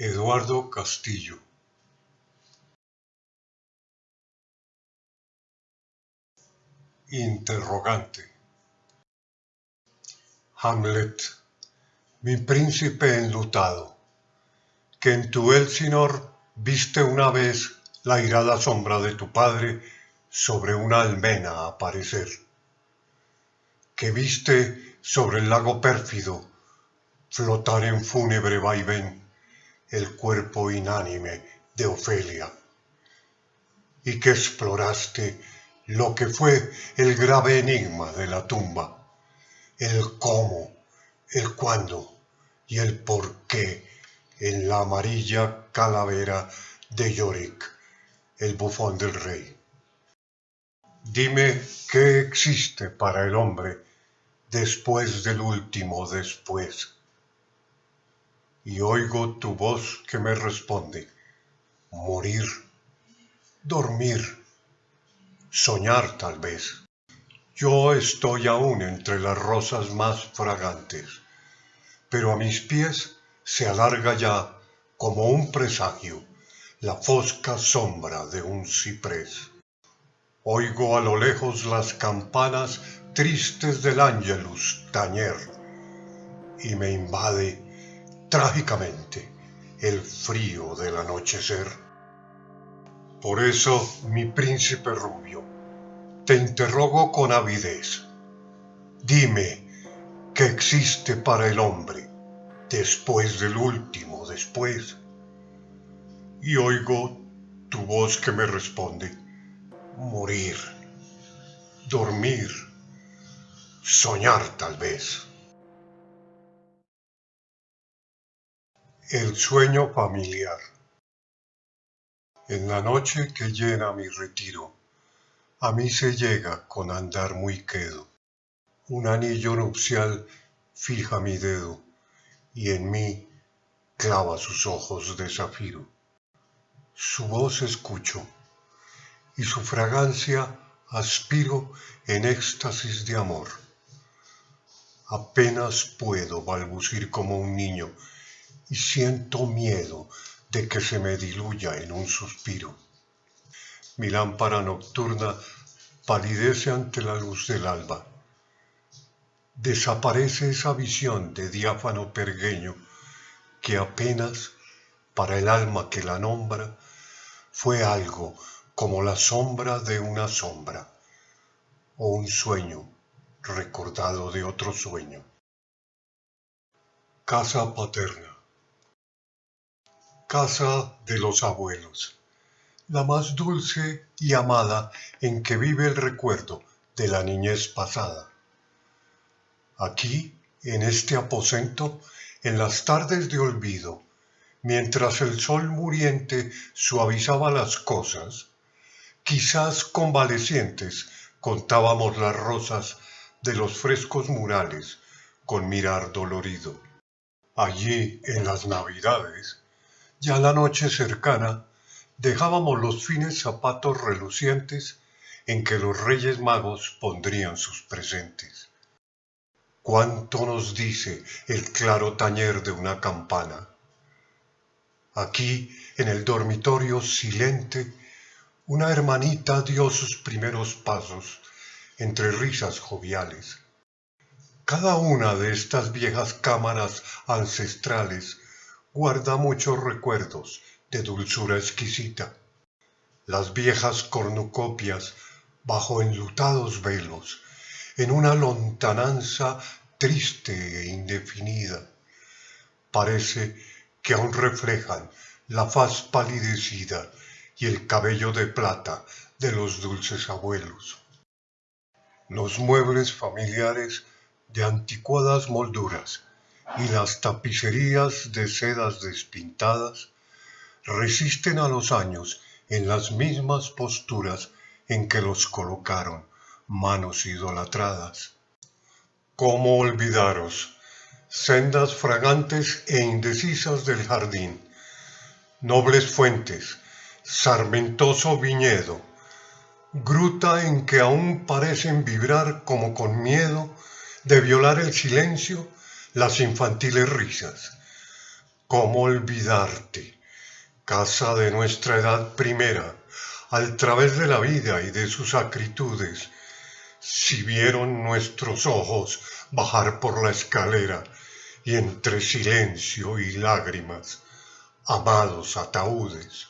Eduardo Castillo. Interrogante. Hamlet, mi príncipe enlutado, que en tu Elsinor viste una vez la irada sombra de tu padre sobre una almena aparecer, que viste sobre el lago pérfido flotar en fúnebre vaivén el cuerpo inánime de Ofelia, y que exploraste lo que fue el grave enigma de la tumba, el cómo, el cuándo y el por qué en la amarilla calavera de Yorick, el bufón del rey. Dime qué existe para el hombre después del último después. Y oigo tu voz que me responde, morir, dormir, soñar tal vez. Yo estoy aún entre las rosas más fragantes, pero a mis pies se alarga ya, como un presagio, la fosca sombra de un ciprés. Oigo a lo lejos las campanas tristes del ángelus tañer y me invade trágicamente el frío del anochecer. Por eso, mi príncipe rubio, te interrogo con avidez. Dime, ¿qué existe para el hombre después del último después? Y oigo tu voz que me responde, morir, dormir, soñar tal vez. El sueño familiar. En la noche que llena mi retiro, a mí se llega con andar muy quedo. Un anillo nupcial fija mi dedo y en mí clava sus ojos de zafiro. Su voz escucho y su fragancia aspiro en éxtasis de amor. Apenas puedo balbucir como un niño y siento miedo de que se me diluya en un suspiro. Mi lámpara nocturna palidece ante la luz del alba. Desaparece esa visión de diáfano pergueño que apenas, para el alma que la nombra, fue algo como la sombra de una sombra o un sueño recordado de otro sueño. Casa paterna casa de los abuelos, la más dulce y amada en que vive el recuerdo de la niñez pasada. Aquí, en este aposento, en las tardes de olvido, mientras el sol muriente suavizaba las cosas, quizás convalecientes contábamos las rosas de los frescos murales con mirar dolorido. Allí, en las navidades, ya la noche cercana, dejábamos los fines zapatos relucientes en que los reyes magos pondrían sus presentes. ¿Cuánto nos dice el claro tañer de una campana? Aquí, en el dormitorio silente, una hermanita dio sus primeros pasos entre risas joviales. Cada una de estas viejas cámaras ancestrales guarda muchos recuerdos de dulzura exquisita. Las viejas cornucopias bajo enlutados velos, en una lontananza triste e indefinida. Parece que aún reflejan la faz palidecida y el cabello de plata de los dulces abuelos. Los muebles familiares de anticuadas molduras y las tapicerías de sedas despintadas resisten a los años en las mismas posturas en que los colocaron manos idolatradas. ¿Cómo olvidaros? Sendas fragantes e indecisas del jardín, nobles fuentes, sarmentoso viñedo, gruta en que aún parecen vibrar como con miedo de violar el silencio las infantiles risas. ¿Cómo olvidarte, casa de nuestra edad primera, al través de la vida y de sus acritudes, si vieron nuestros ojos bajar por la escalera y entre silencio y lágrimas, amados ataúdes,